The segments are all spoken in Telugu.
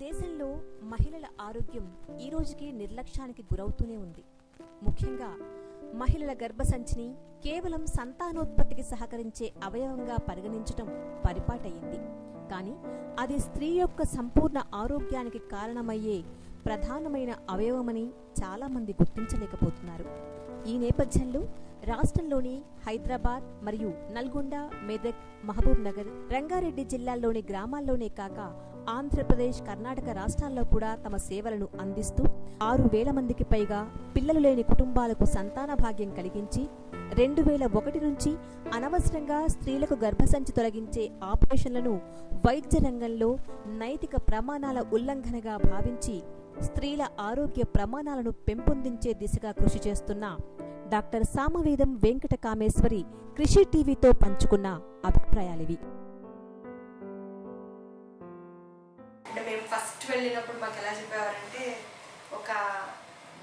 దేశంలో మహిళల ఆరోగ్యం ఈ రోజుకి నిర్లక్ష్యానికి గురవుతూనే ఉంది. ముఖ్యంగా మహిళల గర్భసంచిని కేవలం సంతానోత్పత్తికి సహకరించే అవయవంగా పరిగణించటం పరిపాటయింది కానీ అది స్త్రీ యొక్క సంపూర్ణ ఆరోగ్యానికి కారణమయ్యే ప్రధానమైన అవయవమని చాలామంది గుర్తించలేకపోతున్నారు. ఈ నేపథ్యంలో రాష్ట్రంలోని హైదరాబాద్ మరియు నల్గొండ మెదక్ మహబూబ్ నగర్ రంగారెడ్డి జిల్లాల్లోని గ్రామాల్లోనే కాక ఆంధ్రప్రదేశ్ కర్ణాటక రాష్ట్రాల్లో కూడా తమ సేవలను అందిస్తూ ఆరు వేల మందికి పైగా పిల్లలు లేని కుటుంబాలకు సంతాన భాగ్యం కలిగించి రెండు వేల ఒకటి నుంచి అనవసరంగా స్త్రీలకు గర్భసంచి తొలగించే ఆపరేషన్లను వైద్య రంగంలో నైతిక ప్రమాణాల ఉల్లంఘనగా భావించి స్త్రీల ఆరోగ్య ప్రమాణాలను పెంపొందించే దిశగా కృషి చేస్తున్న డాక్టర్ సామవేదం వెంకట కామేశ్వరి కృషి టీవీతో పంచుకున్న అభిప్రాయాలివి. వెళ్ళినప్పుడు మాకు ఎలా చెప్పేవారంటే ఒక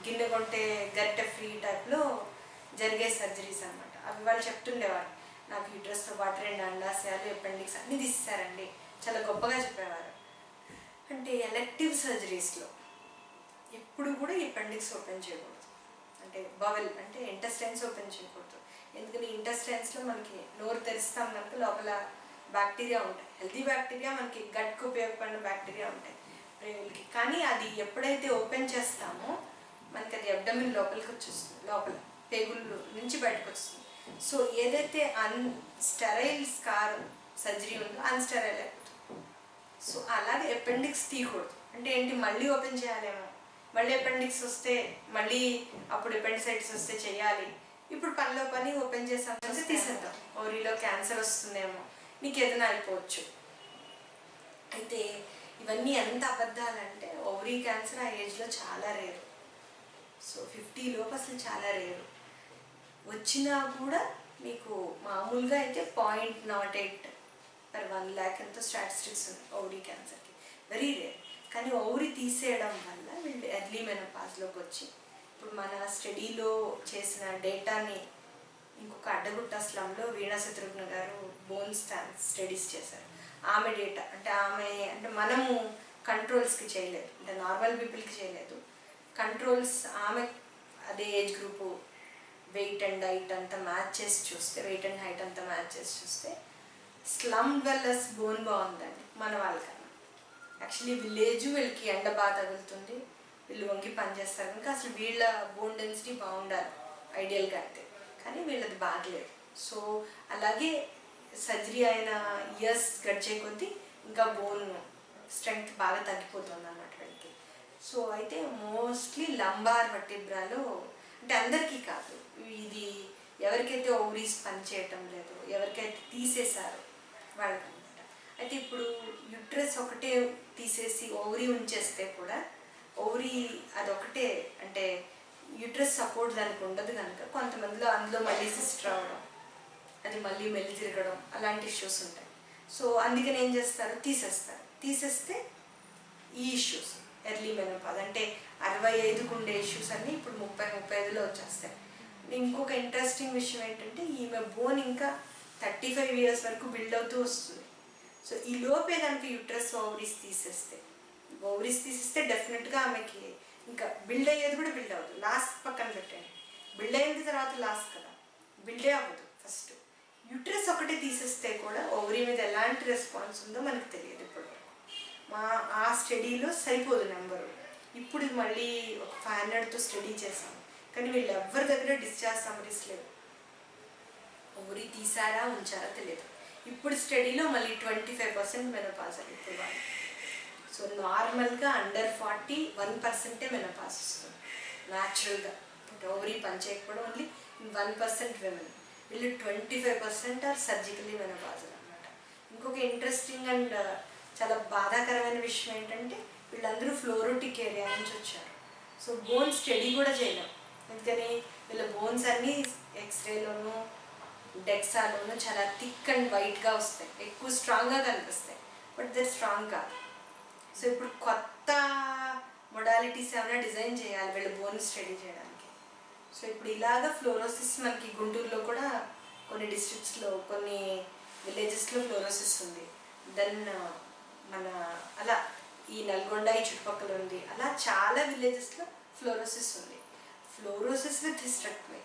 గిన్నె కొంటే గరిటె ఫ్రీ టైప్లో జరిగే సర్జరీస్ అనమాట అవి వాళ్ళు చెప్తుండేవారు. నాకు ఈ పాటు రెండు అండాశయాలు అపెండిక్స్ అన్నీ తీస్తారండి చాలా గొప్పగా చెప్పేవారు. అంటే ఎలెక్టివ్ సర్జరీస్లో ఎప్పుడు కూడా ఈ అపెండిక్స్ ఓపెన్ చేయకూడదు. అంటే బవెల్ అంటే ఇంటెస్టైన్స్ ఓపెన్ చేయకూడదు. ఎందుకని ఇంటెస్టైన్స్లో మనకి నోరు తెరుస్తాం కనుక లోపల బ్యాక్టీరియా ఉంటాయి. హెల్తీ బ్యాక్టీరియా మనకి గట్కు ఉపయోగపడిన బ్యాక్టీరియా ఉంటాయి. కానీ అది ఎప్పుడైతే ఓపెన్ చేస్తామో మనకి అది అబ్డమిన్ లోపలికి వచ్చేస్తుంది. లోపల పేగులు నుంచి బయటకు వస్తుంది. సో ఏదైతే అన్ స్టెరైల్ స్కార్ సర్జరీ ఉందో అన్స్టెరైల్ అయిపోతుంది. సో అలాగే అపెండిక్స్ తీయకూడదు. అంటే ఏంటి? మళ్ళీ ఓపెన్ చేయాలేమో. మళ్ళీ అపెండిక్స్ వస్తే మళ్ళీ అప్పుడు అపెండిసైటిస్ వస్తే చేయాలి. ఇప్పుడు పనిలో పని ఓపెన్ చేసాం తీసేద్దాం. ఓరిలో క్యాన్సర్ వస్తుందేమో. నీకు ఏదైనా అయిపోవచ్చు. అయితే ఇవన్నీ ఎంత అబద్ధాలంటే ఓవరీ క్యాన్సర్ ఆ ఏజ్లో చాలా రేరు సో ఫిఫ్టీ లోపు అసలు చాలా రేరు వచ్చినా కూడా మీకు మామూలుగా అయితే point not eight per one lakh ఎంతో స్టాటిస్టిక్స్ ఉంది ఓవరీ క్యాన్సర్కి వెరీ రేర్ కానీ ఓవరీ తీసేయడం వల్ల వీళ్ళు ఎర్లీ మెనోపాజ్లోకి వచ్చి ఇప్పుడు మన స్టడీలో చేసిన డేటాని ఇంకొక అడ్డగుట్ట స్లంలో వీణా శత్రుఘ్న గారు బోన్ స్టాన్స్ స్టడీస్ చేశారు. ఆమె డేటా అంటే ఆమె అంటే మనము కంట్రోల్స్కి చేయలేదు. అంటే నార్మల్ పీపుల్కి చేయలేదు. కంట్రోల్స్ ఆమె అదే age group weight and height అంతా మ్యాచ్ చేసి చూస్తే వెయిట్ అండ్ హైట్ అంతా మ్యాచ్ చేసి చూస్తే స్లమ్ వెల్లస్ బోన్ బాగుందండి మన వాళ్ళకన్నా. యాక్చువల్లీ విలేజ్ వీళ్ళకి ఎండ బాగా తగులుతుంది వీళ్ళు వంగి పనిచేస్తారు కనుక అసలు వీళ్ళ బోన్ డెన్సిటీ బాగుండాలి ఐడియల్గా అయితే. కానీ వీళ్ళది బాగలేదు. సో అలాగే సర్జరీ అయిన ఇయర్స్ గడిచే కొద్దీ ఇంకా బోన్ స్ట్రెంగ్త్ బాగా తగ్గిపోతుంది అన్నమాట వీళ్ళకి సో అయితే మోస్ట్లీ లంబార్ వటిబ్రాలో అంటే అందరికీ కాదు. ఇది ఎవరికైతే ఓవరీస్ పనిచేయటం లేదు ఎవరికైతే తీసేశారో వాళ్ళకనమాట అయితే ఇప్పుడు యుట్రస్ ఒకటే తీసేసి ఓవరీ ఉంచేస్తే కూడా ఓవరీ అదొకటే అంటే యుట్రస్ సపోర్ట్ దానికి ఉండదు కనుక కొంతమందిలో అందులో మళ్ళీ సిస్ట్ రావడం అది మళ్ళీ మెల్లి తిరగడం అలాంటి ఇష్యూస్ ఉంటాయి. సో అందుకని ఏం చేస్తారు? తీసేస్తారు. తీసేస్తే ఈ ఇష్యూస్ ఎర్లీ మెనోపాజ్ అంటే అరవై ఐదుకు ఉండే ఇష్యూస్ అన్నీ ఇప్పుడు ముప్పై ముప్పై ఐదులో వచ్చేస్తాయి. ఇంకొక ఇంట్రెస్టింగ్ విషయం ఏంటంటే ఈమె బోన్ ఇంకా థర్టీ ఫైవ్ ఇయర్స్ వరకు బిల్డ్ అవుతూ వస్తుంది. సో ఈ లోపే దానికి యూట్రస్ ఓవరీస్ తీసేస్తే ఓవరీస్ తీసేస్తే డెఫినెట్గా ఆమెకి ఇంకా బిల్డ్ అయ్యేది కూడా బిల్డ్ అవ్వదు. లాస్ట్ పక్కన పెట్టండి. బిల్డ్ అయిన తర్వాత లాస్ట్ కదా. బిల్డే అవ్వదు ఫస్ట్ యుట్రస్ ఒకటి తీసేస్తే కూడా ఓవరీ మీద ఎలాంటి రెస్పాన్స్ ఉందో మనకు తెలియదు ఇప్పుడు మా ఆ స్టడీలో సరిపోదు నెంబరు ఇప్పుడు మళ్ళీ ఒక ఫైవ్ హండ్రెడ్తో స్టడీ చేసాం కానీ వీళ్ళు ఎవరి దగ్గర డిశ్చార్జ్ సమరీస్ లేవు. ఓవరీ తీసారా ఉంచారా తెలియదు. ఇప్పుడు స్టడీలో మళ్ళీ ట్వంటీ ఫైవ్ పర్సెంట్ మెనోపాస్ అని వాళ్ళు సో నార్మల్గా అండర్ ఫార్టీ వన్ పర్సెంటే మెనోపాస్ వస్తుంది. న్యాచురల్గా ఓవరీ పనిచేయకపోవడం ఓన్లీ వన్ పర్సెంట్ విమెన్ వీళ్ళు twenty five percent or surgically menopause అనమాట ఇంకొక ఇంట్రెస్టింగ్ అండ్ uh, చాలా బాధాకరమైన విషయం ఏంటంటే వీళ్ళందరూ ఫ్లోరోటిక్ ఏరియా నుంచి వచ్చారు. సో బోన్ స్టడీ కూడా చేయలేం. అందుకని వీళ్ళ బోన్స్ అన్నీ ఎక్స్రేలోను డెక్సాలోను చాలా థిక్ అండ్ వైట్గా వస్తాయి. ఎక్కువ స్ట్రాంగ్గా కనిపిస్తాయి. బట్ దర్ స్ట్రాంగ్ కాదు. సో ఇప్పుడు కొత్త మొడాలిటీస్ ఏమైనా డిజైన్ చేయాలి వీళ్ళ బోన్ స్టడీ చేయడానికి. సో ఇప్పుడు ఇలాగ ఫ్లోరోసిస్ మనకి గుంటూరులో కూడా కొన్ని డిస్ట్రిక్ట్స్లో కొన్ని విలేజెస్లో ఫ్లోరోసిస్ ఉంది. దెన్ మన అలా ఈ నల్గొండ ఈ చుట్టుపక్కల ఉంది. అలా చాలా విలేజెస్లో ఫ్లోరోసిస్ ఉంది. Fluorosis with hysterectomy.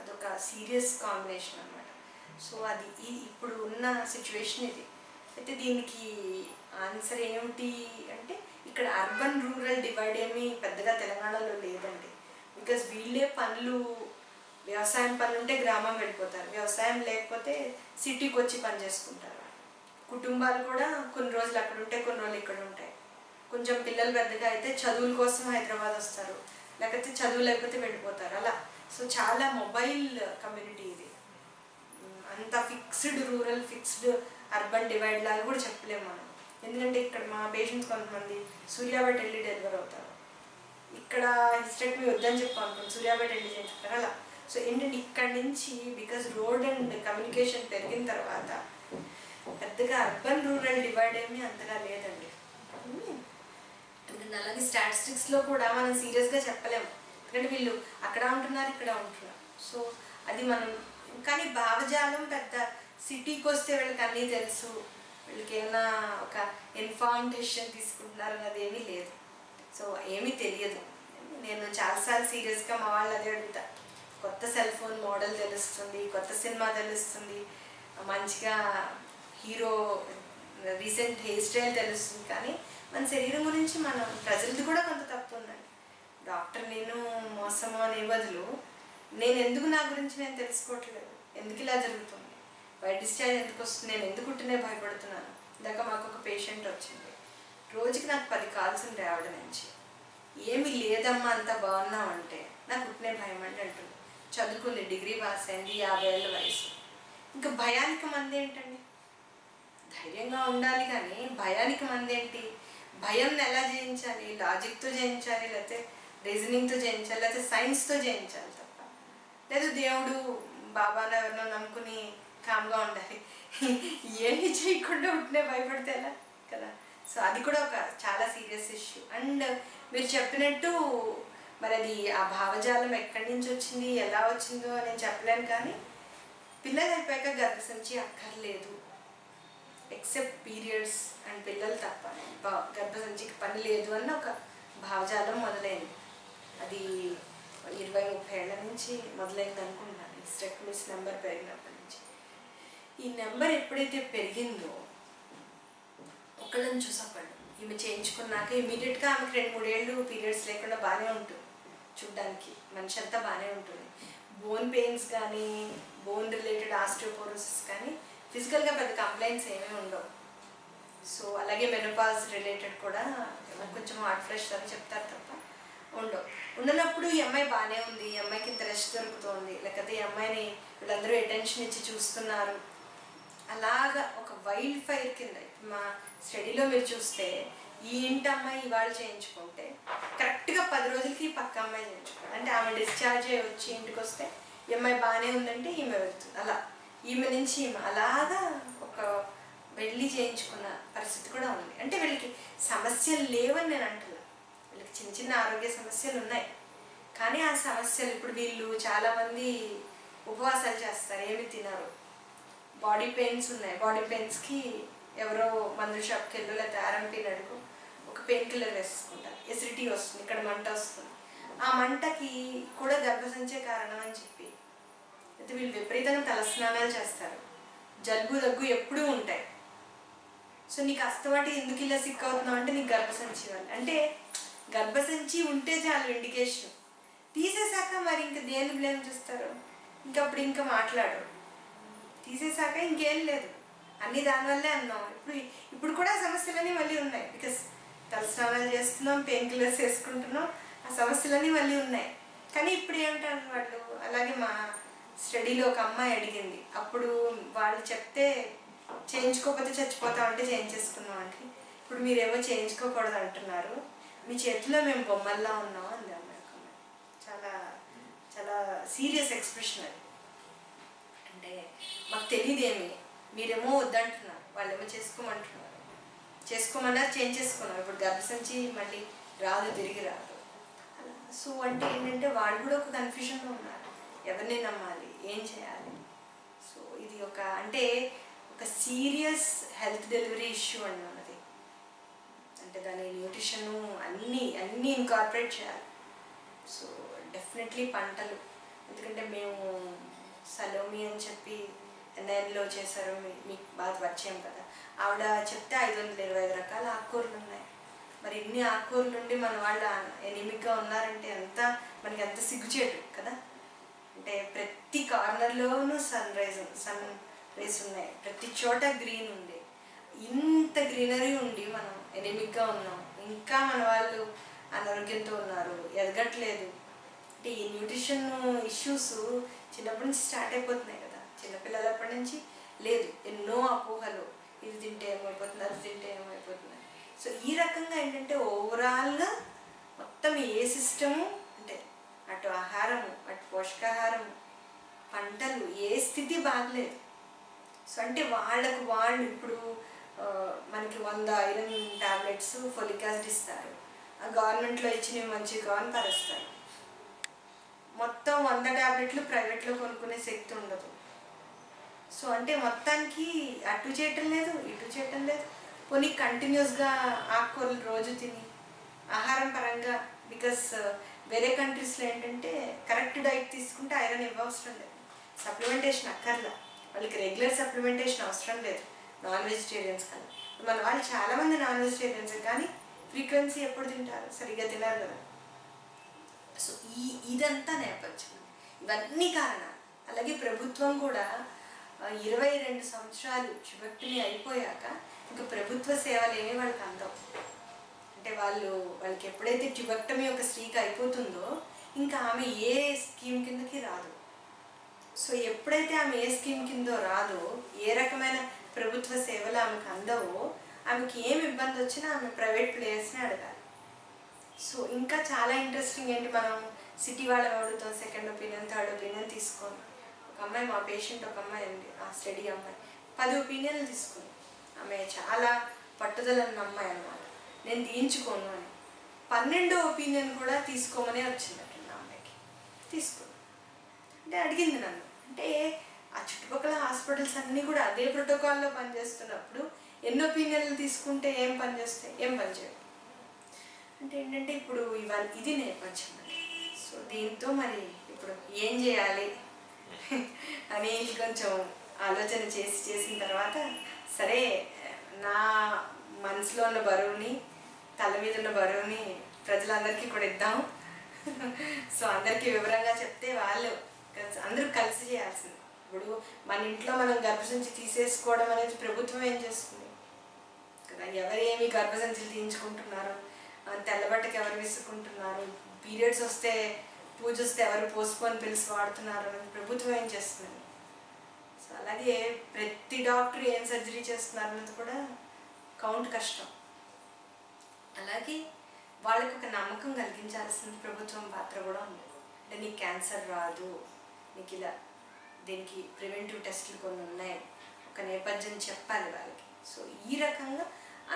అదొక సీరియస్ కాంబినేషన్ అనమాట సో అది ఈ ఇప్పుడు ఉన్న సిచ్యువేషన్ ఇది. అయితే దీనికి ఆన్సర్ ఏమిటి అంటే ఇక్కడ అర్బన్ రూరల్ డివైడ్ ఏమీ పెద్దగా తెలంగాణలో లేదండి. బికాస్ వీళ్ళే పనులు వ్యవసాయం పనులు ఉంటే గ్రామం వెళ్ళిపోతారు. వ్యవసాయం లేకపోతే సిటీకి వచ్చి పని చేసుకుంటారు. కుటుంబాలు కూడా కొన్ని రోజులు అక్కడ ఉంటే కొన్ని రోజులు ఇక్కడ ఉంటాయి. కొంచెం పిల్లలు పెద్దగా అయితే చదువుల కోసం హైదరాబాద్ వస్తారు. లేకపోతే చదువు లేకపోతే వెళ్ళిపోతారు. అలా. సో చాలా మొబైల్ కమ్యూనిటీ ఇది. అంత fixed rural fixed urban divide లాగా కూడా చెప్పలేము మనం. ఎందుకంటే ఇక్కడ మా పేషెంట్స్ కొంతమంది సూర్యాబట్ వెళ్ళి డెలివర్ అవుతారు. ఇక్కడ హిస్టెక్టమీ వద్దని చెప్పి అనుకోండి సూర్యాపేట వెళ్ళి చేయించుకుంటారు అలా. సో ఏంటంటే ఇక్కడ నుంచి బికాస్ రోడ్ అండ్ కమ్యూనికేషన్ పెరిగిన తర్వాత పెద్దగా అర్బన్ రూరల్ డివైడ్ ఏమీ అంతగా లేదండి. ఎందుకంటే అలాగే స్టాటిస్టిక్స్లో కూడా మనం సీరియస్గా చెప్పలేము. ఎందుకంటే వీళ్ళు అక్కడ ఉంటున్నారు ఇక్కడ ఉంటున్నారు. సో అది మనం కానీ భావజాలం పెద్ద సిటీకి వస్తే వీళ్ళకి అన్నీ తెలుసు. వీళ్ళకి ఏమైనా ఒక ఇన్ఫార్మేషన్ తీసుకుంటున్నారు అన్నది ఏమీ లేదు. సో ఏమీ తెలియదు. నేను చాలాసార్లు సీరియస్గా మా వాళ్ళు అదే అడుగుతా. కొత్త సెల్ ఫోన్ మోడల్ తెలుస్తుంది కొత్త సినిమా తెలుస్తుంది మంచిగా హీరో రీసెంట్ హెయిర్ స్టైల్ తెలుస్తుంది. కానీ మన శరీరం గురించి మనం ప్రజలది కూడా కొంత తప్పు ఉందండి. డాక్టర్ నేను మోసము అనే బదులు నేను ఎందుకు నా గురించి నేను తెలుసుకోవట్లేదు? ఎందుకు ఇలా జరుగుతుంది? బయట డిశ్చార్జ్ ఎందుకు వస్తుంది? నేను ఎందుకు ఉంటేనే భయపడుతున్నాను? ఇందాక మాకు ఒక పేషెంట్ వచ్చింది. రోజుకి నాకు పది కాల్స్ ఉంటాయి ఆవిడ నుంచి. ఏమి లేదమ్మా అంత బాగున్నామంటే నాకు పుట్టినే భయం అంటే అంటుంది. చదువుకుంది డిగ్రీ పాస్ అయింది యాభై ఏళ్ళ వయసు. ఇంకా భయానికి మంది ఏంటండి? ధైర్యంగా ఉండాలి కానీ భయానికి మంది ఏంటి? భయం ఎలా జయించాలి? లాజిక్తో జయించాలి లేకపోతే రీజనింగ్తో జయించాలి లేకపోతే సైన్స్తో జయించాలి తప్ప. లేదు దేవుడు బాబాను ఎవరినో నమ్ముకుని కామ్గా ఉండాలి. ఏమి చేయకుండా ఉంటేనే భయపడితే ఎలా? కదా. సో అది కూడా ఒక చాలా సీరియస్ ఇష్యూ. అండ్ మీరు చెప్పినట్టు మరి అది ఆ భావజాలం ఎక్కడి నుంచి వచ్చింది ఎలా వచ్చిందో నేను చెప్పలేను కానీ పిల్లలు అయిపోయాక గర్భసంచి అక్కర్లేదు. ఎక్సెప్ట్ పీరియడ్స్ అండ్ పిల్లలు తప్ప. బ- గర్భసంచికి పని లేదు అన్న ఒక భావజాలం మొదలైంది. అది ఇరవై ముప్పై ఏళ్ళ నుంచి మొదలైంది అనుకుంటున్నాను. ఈ స్టెక్మిస్ నెంబర్ పెరిగినప్పటి నుంచి. ఈ నెంబర్ ఎప్పుడైతే పెరిగిందో ఒకళ్ళని చూసి ఒకళ్ళు ఈమె చేయించుకున్నాక ఇమీడియట్గా ఆమెకి రెండు మూడేళ్ళు పీరియడ్స్ లేకుండా బాగానే ఉంటుంది. చూడ్డానికి మనిషి అంతా బాగానే ఉంటుంది. బోన్ పెయిన్స్ కానీ బోన్ రిలేటెడ్ ఆస్టియోపోరోసిస్ కానీ ఫిజికల్గా పెద్ద కంప్లైంట్స్ ఏమీ ఉండవు. సో అలాగే మెనోపాజ్ రిలేటెడ్ కూడా కొంచెం హార్ట్ ఫ్రెష్ అని చెప్తారు తప్ప ఉండవు. ఉండనప్పుడు ఈ అమ్మాయి బాగానే ఉంది ఈ అమ్మాయికి ఇంత రెస్ట్ దొరుకుతుంది లేకపోతే ఈ అమ్మాయిని వీళ్ళందరూ అటెన్షన్ ఇచ్చి చూస్తున్నారు. అలాగా ఒక వైల్డ్ ఫైర్ కింద మా స్టడీలో మీరు చూస్తే ఈ ఇంటి అమ్మాయి ఇవాళ చేయించుకుంటే కరెక్ట్గా పది రోజులకి పక్క అమ్మాయి చేయించుకోవాలి అంటే ఆమె డిశ్చార్జ్ అయ్యి వచ్చి ఇంటికి వస్తే ఈ అమ్మాయి బాగానే ఉందంటే ఈమె వెళ్తుంది అలా ఈమె నుంచి ఈమె అలాగా ఒక వెళ్ళి చేయించుకున్న పరిస్థితి కూడా ఉంది. అంటే వీళ్ళకి సమస్యలు లేవని నేను అంటున్నా. వీళ్ళకి చిన్న చిన్న ఆరోగ్య సమస్యలు ఉన్నాయి. కానీ ఆ సమస్యలు ఇప్పుడు వీళ్ళు చాలామంది ఉపవాసాలు చేస్తారు. ఏమి తినరు. బాడీ పెయిన్స్ ఉన్నాయి. బాడీ పెయిన్స్కి ఎవరో మందుల షాప్కి వెళ్ళు లేకపోతే ఆర్ఎంపీ నడుకు ఒక పెయిన్ కిల్లర్ వేసుకుంటారు ఎసిడిటీ వస్తుంది ఇక్కడ మంట వస్తుంది. ఆ మంటకి కూడా గర్భసంచే కారణం అని చెప్పి. అయితే వీళ్ళు విపరీతంగా తలస్నానాలు చేస్తారు. జలుబు దగ్గు ఎప్పుడూ ఉంటాయి. సో నీకు అస్తమాటి ఎందుకు ఇలా సిక్ అవుతున్నావు అంటే నీకు గర్భసంచి వల్ల అంటే గర్భసంచి ఉంటే చాలు ఇండికేషన్ తీసేశాక మరి ఇంకా దేని బ్లేమ్ చేస్తారు? ఇంకా అప్పుడు ఇంకా మాట్లాడరు. తీసేశాక ఇంకేం లేదు. అన్ని దానివల్లే అన్నాం. ఇప్పుడు ఇప్పుడు కూడా సమస్యలన్నీ మళ్ళీ ఉన్నాయి. బికాస్ తలస్నానాలు చేస్తున్నాం పెయిన్ కిల్లర్స్ వేసుకుంటున్నాం ఆ సమస్యలన్నీ మళ్ళీ ఉన్నాయి. కానీ ఇప్పుడు ఏమంటారు వాళ్ళు? అలాగే మా స్టడీలో ఒక అమ్మాయి అడిగింది. అప్పుడు వాళ్ళు చెప్తే చేయించుకోకపోతే చచ్చిపోతామంటే చేయించేసుకున్నాం అంటే ఇప్పుడు మీరేమో చేయించుకోకూడదు అంటున్నారు. మీ చేతిలో మేము బొమ్మల్లా ఉన్నాం అంది అమ్మాయి. చాలా చాలా సీరియస్ ఎక్స్ప్రెషన్ అది. అంటే మాకు తెలియదేమి? మీరేమో వద్దంటున్నారు. వాళ్ళేమో చేసుకోమంటున్నారు. చేసుకోమన్నారు చేంజ్ చేసుకున్నారు. ఇప్పుడు గర్భసంచి మళ్ళీ రాదు తిరిగి రాదు. అలా. సో అంటే ఏంటంటే వాళ్ళు కూడా ఒక కన్ఫ్యూజన్లో ఉన్నారు. ఎవరిని నమ్మాలి? ఏం చేయాలి? సో ఇది ఒక అంటే ఒక సీరియస్ హెల్త్ డెలివరీ ఇష్యూ అండి ఉన్నది అంటే దాని న్యూట్రిషను అన్నీ అన్నీ ఇన్కార్పొరేట్ చేయాలి. సో డెఫినెట్లీ పంటలు. ఎందుకంటే మేము సలోమి అని చెప్పి ఎన్ఐఎన్లో చేశారు మీ- మీకు బాగా పరిచయం కదా. ఆవిడ చెప్తే ఐదు వందల ఇరవై ఐదు రకాల ఆకుకూరలు ఉన్నాయి. మరి ఇన్ని ఆకుకూరలు నుండి మన వాళ్ళు ఎనిమిగ్గా ఉన్నారంటే ఎంత మనకి ఎంత సిగ్గుచేటు కదా. అంటే ప్రతి కార్నర్లోనూ సన్ రైజ్ సన్ రేస్ ఉన్నాయి. ప్రతి చోట గ్రీన్ ఉంది. ఇంత గ్రీనరీ ఉండి మనం ఎనిమిగ్గా ఉన్నాం. ఇంకా మన వాళ్ళు అనారోగ్యంతో ఉన్నారు ఎదగట్లేదు. అంటే ఈ న్యూట్రిషన్ ఇష్యూస్ చిన్నప్పటి నుంచి స్టార్ట్ అయిపోతున్నాయి చిన్నపిల్లలప్పటి నుంచి లేదు. ఎన్నో అపోహలు. ఇది తింటే ఏమైపోతుంది? అది తింటే ఏమైపోతుంది? సో ఈ రకంగా ఏంటంటే ఓవరాల్గా మొత్తం ఏ సిస్టము అంటే అటు ఆహారము అటు పోషకాహారము పంటలు ఏ స్థితి బాగలేదు. సో అంటే వాళ్ళకు వాళ్ళు ఇప్పుడు మనకి వంద ఐరన్ టాబ్లెట్స్ ఫోలిక్ యాసిడ్ ఇస్తారు. ఆ గవర్నమెంట్లో ఇచ్చినవి మంచిగా అని పరుస్తారు మొత్తం వంద టాబ్లెట్లు ప్రైవేట్లో కొనుక్కునే శక్తి ఉండదు. సో అంటే మొత్తానికి అటు చేయటం లేదు ఇటు చేయటం లేదు. పోనీ కంటిన్యూస్గా ఆకుకూరలు రోజు తిని ఆహారం పరంగా బికాస్ uh, వేరే కంట్రీస్లో ఏంటంటే కరెక్ట్ డైట్ తీసుకుంటే ఐరన్ ఇవ్వవసరం లేదు. సప్లిమెంటేషన్ అక్కర్లా. వాళ్ళకి రెగ్యులర్ సప్లిమెంటేషన్ అవసరం లేదు. నాన్ వెజిటేరియన్స్ కన్నా మన వాళ్ళు చాలామంది నాన్ వెజిటేరియన్స్ కానీ ఫ్రీక్వెన్సీ ఎప్పుడు తింటారు? సరిగ్గా తినారు కదా. సో ఈ ఇదంతా నేపథ్యం. ఇవన్నీ కారణాలు. అలాగే ప్రభుత్వం కూడా ఇరవై రెండు సంవత్సరాలు చివక్టిని అయిపోయాక ఇంకా ప్రభుత్వ సేవలు ఏమీ వాళ్ళకి అందవు. అంటే వాళ్ళు వాళ్ళకి ఎప్పుడైతే ట్యుబెక్టమీ ఒక స్త్రీకి అయిపోతుందో ఇంకా ఆమె ఏ స్కీమ్ కిందకి రాదు. సో ఎప్పుడైతే ఆమె ఏ స్కీమ్ కిందో రాదో ఏ రకమైన ప్రభుత్వ సేవలు ఆమెకు అందవో ఆమెకి ఏమి ఇబ్బంది వచ్చినా ఆమె ప్రైవేట్ ప్లేయర్స్ని అడగాలి. సో ఇంకా చాలా ఇంట్రెస్టింగ్ ఏంటి మనం సిటీ వాళ్ళని అడుగుతాం సెకండ్ ఒపీనియన్ థర్డ్ ఒపీనియన్ తీసుకోండి ఒక అమ్మాయి మా పేషెంట్ ఒక అమ్మాయి అండి ఆ స్టడీ అమ్మాయి. పది ఒపీనియన్లు తీసుకుంది. ఆమె చాలా పట్టుదల ఉన్న అమ్మాయి అనమాట నేను తీయించుకోను అని. పన్నెండో ఒపీనియన్ కూడా తీసుకోమనే వచ్చిందట నా అమ్మాయికి తీసుకుంది. అంటే అడిగింది నన్ను. అంటే ఆ చుట్టుపక్కల హాస్పిటల్స్ అన్నీ కూడా అదే ప్రోటోకాల్లో పనిచేస్తున్నప్పుడు ఎన్ని ఒపీనియన్లు తీసుకుంటే ఏం పని చేస్తాయి? ఏం పనిచేయవు అంటే ఏంటంటే ఇప్పుడు ఇవాళ ఇది నేపథ్యం సో దీంతో మరి ఇప్పుడు ఏం చేయాలి? అని కొంచెం ఆలోచన చేసి చేసిన తర్వాత సరే నా మనసులో ఉన్న బరువుని తల మీద ఉన్న బరువుని ప్రజలందరికీ కూడా ఇద్దాం. సో అందరికీ వివరంగా చెప్తే వాళ్ళు అందరూ కలిసి చేయాల్సింది. ఇప్పుడు మన ఇంట్లో మనం గర్భసంచి తీసేసుకోవడం అనేది ప్రభుత్వం ఏం చేస్తుంది? కదా ఎవరు ఏమి గర్భసంచులు తీయించుకుంటున్నారు? తెల్లబట్టకి ఎవరు విసుకుంటున్నారు పీరియడ్స్ వస్తే పూజ వస్తే ఎవరు పోస్ట్పోన్ పిల్స్ వాడుతున్నారు అని ప్రభుత్వం ఏం చేస్తుంది? సో అలాగే ప్రతి డాక్టర్ ఏం సర్జరీ చేస్తున్నారు అన్నది కూడా కౌంట్ కష్టం. అలాగే వాళ్ళకి ఒక నమ్మకం కలిగించాల్సిన ప్రభుత్వం పాత్ర కూడా ఉంది. అంటే నీకు క్యాన్సర్ రాదు నీకు ఇలా దీనికి ప్రివెంటివ్ టెస్టులు కొన్ని ఉన్నాయి ఒక నేపథ్యం చెప్పాలి వాళ్ళకి. సో ఈ రకంగా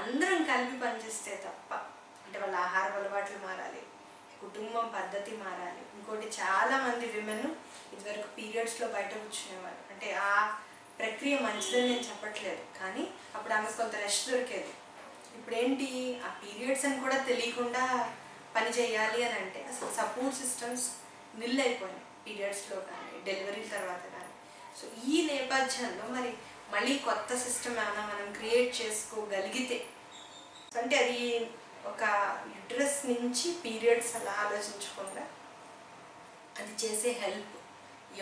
అందరం కలిపి పనిచేస్తే తప్ప అంటే వాళ్ళ ఆహార అలవాట్లు మారాలి కుటుంబం పద్ధతి మారాలి. ఇంకోటి చాలా మంది విమెన్ ఇదివరకు పీరియడ్స్లో బయట కూర్చునేవారు అంటే ఆ ప్రక్రియ మంచిదని నేను చెప్పట్లేదు. కానీ అప్పుడు ఆమెకు కొంత రెస్ట్ దొరికేది. ఇప్పుడు ఏంటి ఆ పీరియడ్స్ అని కూడా తెలియకుండా పని చేయాలి అని అంటే అసలు సపోర్ట్ సిస్టమ్స్ నిల్ అయిపోయినాయి. పీరియడ్స్లో కానీ డెలివరీ తర్వాత కానీ. సో ఈ నేపథ్యంలో మరి మళ్ళీ కొత్త సిస్టమ్ ఏమైనా మనం క్రియేట్ చేసుకోగలిగితే అంటే అది ఒక యుడ్రస్ నుంచి పీరియడ్స్ అలా ఆలోచించకుండా అది చేసే హెల్ప్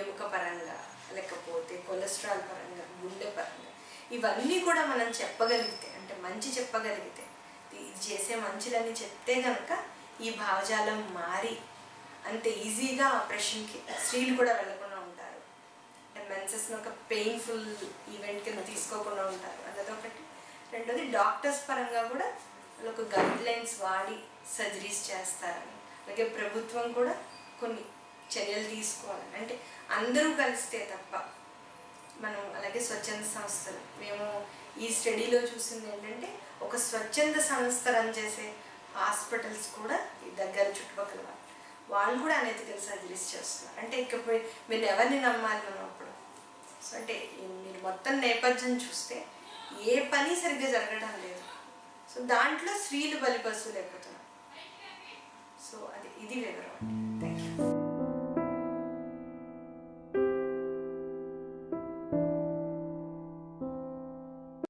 ఎముక పరంగా లేకపోతే కొలెస్ట్రాల్ పరంగా గుండె పరంగా ఇవన్నీ కూడా మనం చెప్పగలిగితే అంటే మంచి చెప్పగలిగితే ఇది చేసే మంచిదని చెప్తే కనుక ఈ భావజాలం మారి అంత ఈజీగా ఆపరేషన్కి స్త్రీలు కూడా వెళ్ళకుండా ఉంటారు. అంటే మెన్సెస్ని ఒక పెయిన్ఫుల్ ఈవెంట్ కింద తీసుకోకుండా ఉంటారు. అన్నది ఒకటి రెండోది డాక్టర్స్ పరంగా కూడా వాళ్ళు ఒక గైడ్ లైన్స్ వాడి సర్జరీస్ చేస్తారని అలాగే ప్రభుత్వం కూడా కొన్ని చర్యలు తీసుకోవాలని అంటే అందరూ కలిస్తే తప్ప మనం అలాగే స్వచ్ఛంద సంస్థలు మేము ఈ స్టడీలో చూసింది ఏంటంటే ఒక స్వచ్ఛంద సంస్థ రన్ చేసే హాస్పిటల్స్ కూడా ఈ దగ్గర చుట్టుపక్కల వాళ్ళు. వాళ్ళు కూడా అనెతికల్ సర్జరీస్ చేస్తున్నారు. అంటే ఇకపోయి మీరు ఎవరిని నమ్మాలి ఉన్నప్పుడు సో అంటే మీరు మొత్తం నేపథ్యం చూస్తే ఏ పని సరిగ్గా జరగడం లేదు. సో దాంట్లో స్త్రీలు బలిపశువులు అయిపోతున్నారు సో అది ఇది వివరం.